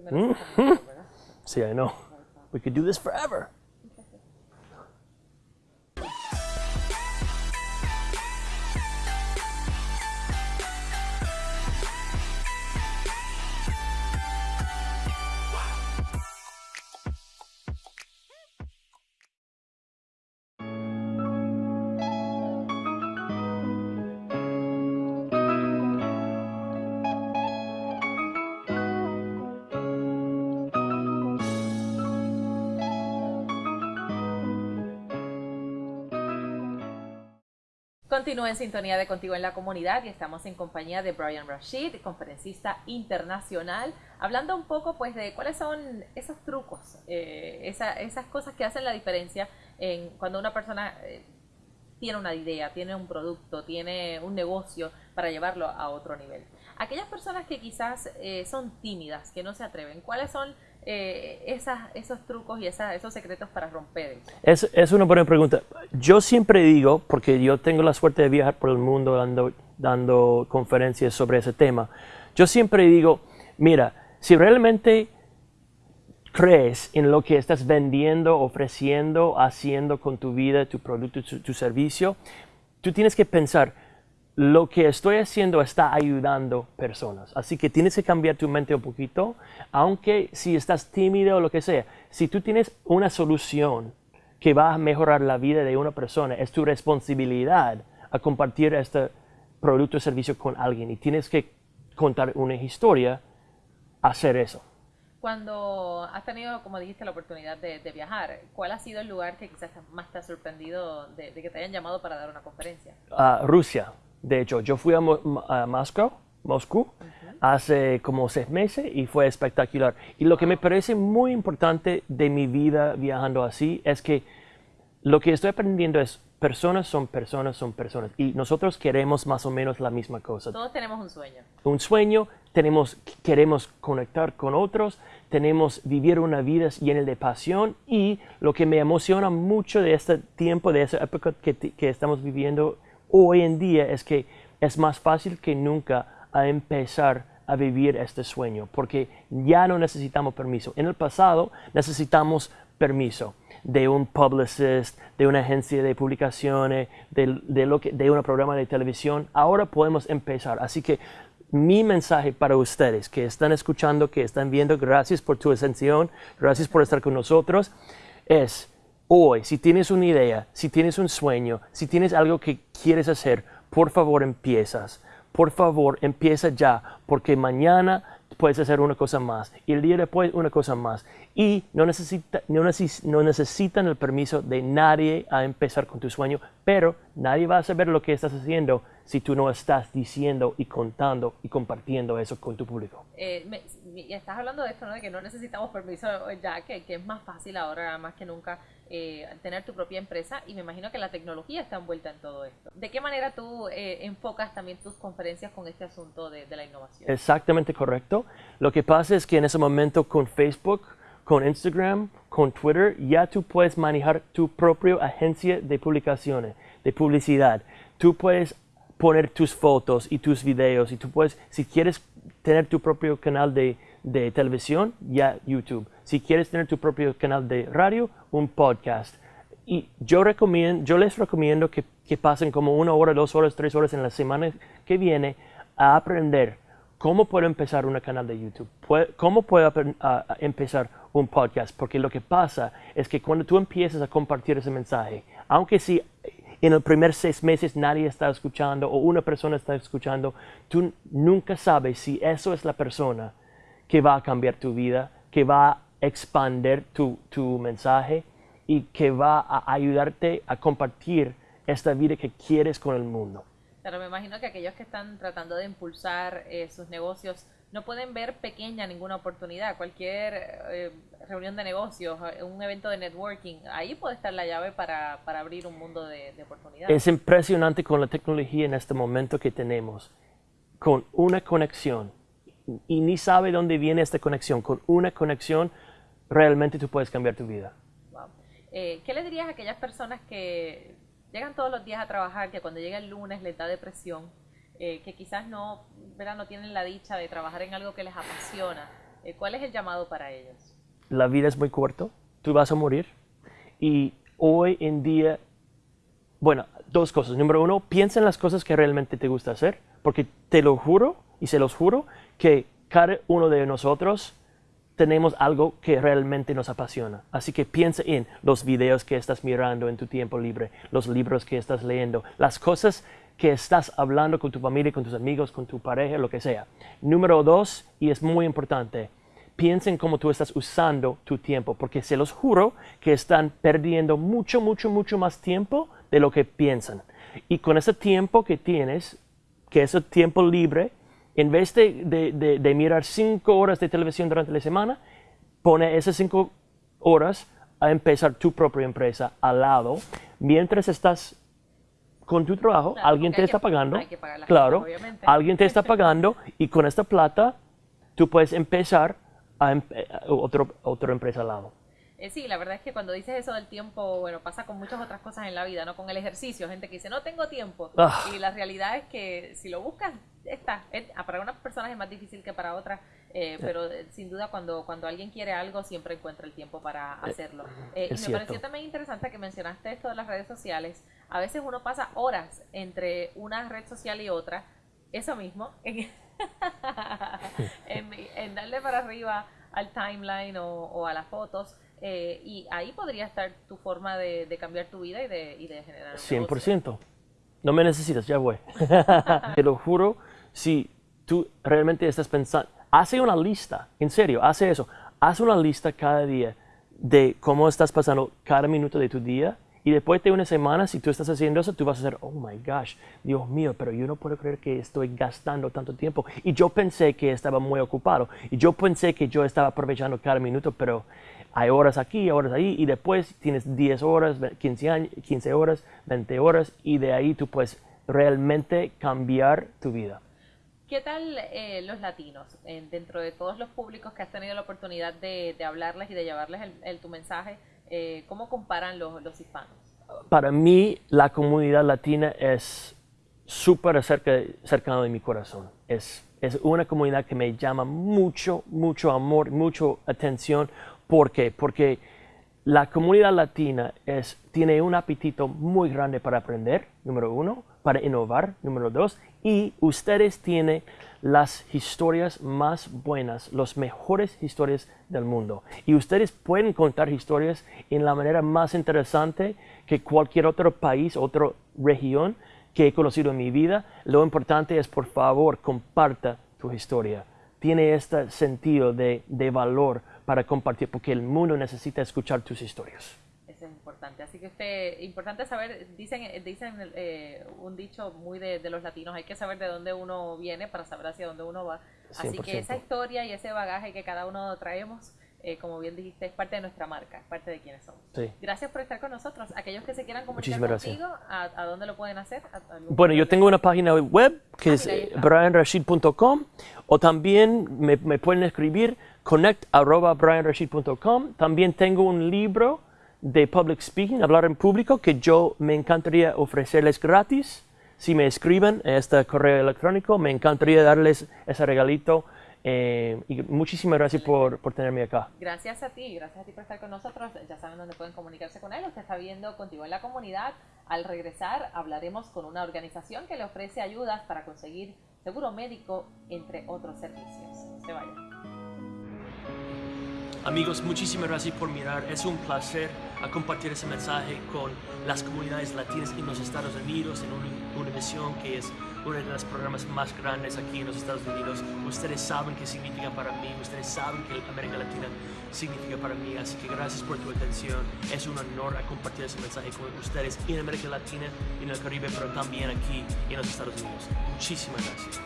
Mhm. See, I know. We could do this forever. Continúa en sintonía de Contigo en la Comunidad y estamos en compañía de Brian Rashid, conferencista internacional, hablando un poco pues de cuáles son esos trucos, eh, esas cosas que hacen la diferencia en cuando una persona eh, tiene una idea, tiene un producto, tiene un negocio para llevarlo a otro nivel. Aquellas personas que quizás eh, son tímidas, que no se atreven, ¿cuáles son eh, esas, esos trucos y esos secretos para romper? Es, es una buena pregunta. Yo siempre digo, porque yo tengo la suerte de viajar por el mundo dando, dando conferencias sobre ese tema, yo siempre digo, mira, si realmente crees en lo que estás vendiendo, ofreciendo, haciendo con tu vida, tu producto, tu servicio, tú tienes que pensar, lo que estoy haciendo está ayudando personas. Así que tienes que cambiar tu mente un poquito, aunque si estás tímido o lo que sea. Si tú tienes una solución que va a mejorar la vida de una persona, es tu responsabilidad a compartir este producto o servicio con alguien y tienes que contar una historia, hacer eso. Cuando has tenido, como dijiste, la oportunidad de, viajar, ¿cuál ha sido el lugar que quizás más te ha sorprendido de, que te hayan llamado para dar una conferencia? Uh, Rusia. De hecho, yo fui a, Moscú, Moscú hace como seis meses y fue espectacular. Y lo que me parece muy importante de mi vida viajando así es que lo que estoy aprendiendo es personas son personas son personas y nosotros queremos más o menos la misma cosa. Todos tenemos un sueño. Un sueño, tenemos, queremos conectar con otros, tenemos vivir una vida llena de pasión y lo que me emociona mucho de este tiempo, de esa época que, que estamos viviendo hoy en día es que es más fácil que nunca a empezar a vivir este sueño, porque ya no necesitamos permiso. En el pasado necesitamos permiso de un publicist, de una agencia de publicaciones, de, de, lo que, de un programa de televisión. Ahora podemos empezar. Así que mi mensaje para ustedes que están escuchando, que están viendo, gracias por tu atención, gracias por estar con nosotros, es hoy, si tienes una idea, si tienes un sueño, si tienes algo que quieres hacer, por favor empiezas. Por favor, empieza ya, porque mañana puedes hacer una cosa más y el día después una cosa más. Y no, necesita, no, no, necesitan el permiso de nadie a empezar con tu sueño, pero nadie va a saber lo que estás haciendo si tú no estás diciendo y contando y compartiendo eso con tu público. Eh, estás hablando de esto, ¿no? de que no necesitamos permiso ya, que, que es más fácil ahora más que nunca eh, tener tu propia empresa y me imagino que la tecnología está envuelta en todo esto. ¿De qué manera tú eh, enfocas también tus conferencias con este asunto de, de la innovación? Exactamente correcto. Lo que pasa es que en ese momento con Facebook, con Instagram, con Twitter, ya tú puedes manejar tu propia agencia de publicaciones, de publicidad. Tú puedes poner tus fotos y tus videos y tú puedes, si quieres tener tu propio canal de, de televisión, ya YouTube. Si quieres tener tu propio canal de radio, un podcast. Y yo, recomiendo, yo les recomiendo que, que pasen como una hora, dos horas, tres horas en la semana que viene a aprender cómo puedo empezar un canal de YouTube, cómo puedo empezar un podcast, porque lo que pasa es que cuando tú empiezas a compartir ese mensaje, aunque si en el primer seis meses nadie está escuchando o una persona está escuchando, tú nunca sabes si eso es la persona que va a cambiar tu vida, que va a expandir tu, tu mensaje y que va a ayudarte a compartir esta vida que quieres con el mundo. Pero me imagino que aquellos que están tratando de impulsar eh, sus negocios no pueden ver pequeña ninguna oportunidad. Cualquier eh, reunión de negocios, eh, un evento de networking, ahí puede estar la llave para, para abrir un mundo de, de, oportunidades. Es impresionante con la tecnología en este momento que tenemos, con una conexión, y ni sabe dónde viene esta conexión, con una conexión realmente tú puedes cambiar tu vida. Wow. Eh, ¿Qué le dirías a aquellas personas que llegan todos los días a trabajar, que cuando llega el lunes les da depresión? Eh, que quizás no, no tienen la dicha de trabajar en algo que les apasiona. Eh, ¿Cuál es el llamado para ellos? La vida es muy corta, tú vas a morir y hoy en día, bueno, dos cosas. Número uno, piensa en las cosas que realmente te gusta hacer, porque te lo juro y se los juro que cada uno de nosotros tenemos algo que realmente nos apasiona. Así que piensa en los videos que estás mirando en tu tiempo libre, los libros que estás leyendo, las cosas que estás hablando con tu familia, con tus amigos, con tu pareja, lo que sea. Número dos, y es muy importante, piensa en cómo tú estás usando tu tiempo, porque se los juro que están perdiendo mucho, mucho, mucho más tiempo de lo que piensan. Y con ese tiempo que tienes, que es el tiempo libre, en vez de, mirar cinco horas de televisión durante la semana, pone esas cinco horas a empezar tu propia empresa al lado. Mientras estás con tu trabajo, alguien te está pagando. claro, alguien te está pagando y con esta plata tú puedes empezar a, otro, otra empresa al lado. Eh, sí, la verdad es que cuando dices eso del tiempo, bueno, pasa con muchas otras cosas en la vida, ¿no? Con el ejercicio, gente que dice, no tengo tiempo. Ah. Y la realidad es que si lo buscas, está. Ah, para unas personas es más difícil que para otras, eh, pero eh, sin duda cuando, cuando alguien quiere algo, siempre encuentra el tiempo para hacerlo. y me pareció también interesante que mencionaste esto de las redes sociales. A veces uno pasa horas entre una red social y otra, eso mismo, en, en, darle para arriba al timeline o a las fotos eh, y ahí podría estar tu forma de, cambiar tu vida y de, y de generar. 100%. No me necesitas, ya voy. Te lo juro, si tú realmente estás pensando, hace una lista, en serio, hace eso. Haz una lista cada día de cómo estás pasando cada minuto de tu día y después de una semana, si tú estás haciendo eso, tú vas a decir, oh my gosh, Dios mío, pero yo no puedo creer que estoy gastando tanto tiempo. Y yo pensé que estaba muy ocupado. Y yo pensé que yo estaba aprovechando cada minuto, pero hay horas aquí, horas ahí, y después tienes 10 horas, 15, 15 horas, 20 horas, y de ahí tú puedes realmente cambiar tu vida. ¿Qué tal eh, los latinos? dentro de todos los públicos que has tenido la oportunidad de, hablarles y de llevarles el, tu mensaje, eh, ¿cómo comparan los, los hispanos? Para mí, la comunidad latina es súper cercana de mi corazón. Es, es una comunidad que me llama mucho, mucho amor, mucho atención ¿Por qué? Porque la comunidad latina tiene un apetito muy grande para aprender, número uno, para innovar, número dos, y ustedes tienen las historias más buenas, las mejores historias del mundo. Y ustedes pueden contar historias en la manera más interesante que cualquier otro país, otra región que he conocido en mi vida. Lo importante es, por favor, comparta tu historia. Tiene este sentido de valor para compartir, porque el mundo necesita escuchar tus historias. Eso es importante. Así que este, importante saber, dicen, dicen eh, un dicho muy de, los latinos, hay que saber de dónde uno viene para saber hacia dónde uno va. Así que esa historia y ese bagaje que cada uno traemos, eh, como bien dijiste, es parte de nuestra marca, es parte de quienes somos. Gracias por estar con nosotros. Aquellos que se quieran comunicar contigo, ¿a, dónde lo pueden hacer? bueno, yo tengo una página web que ah, es brianrashid.com o también me, me pueden escribir connect.brianrashid.com. También tengo un libro de public speaking, hablar en público, que yo me encantaría ofrecerles gratis. Si me escriben a este correo electrónico, me encantaría darles ese regalito. Eh, y muchísimas gracias por, por, tenerme acá. Gracias a ti, gracias a ti por estar con nosotros. Ya saben dónde pueden comunicarse con él. Usted está viendo contigo en la comunidad. Al regresar hablaremos con una organización que le ofrece ayudas para conseguir seguro médico, entre otros servicios. Se vayan. Amigos, muchísimas gracias por mirar. Es un placer compartir ese mensaje con las comunidades latinas en los Estados Unidos, en una emisión que es uno de los programas más grandes aquí en los Estados Unidos. Ustedes saben qué significa para mí, ustedes saben que América Latina significa para mí, así que gracias por tu atención. Es un honor compartir ese mensaje con ustedes en América Latina, en el Caribe, pero también aquí en los Estados Unidos. Muchísimas gracias.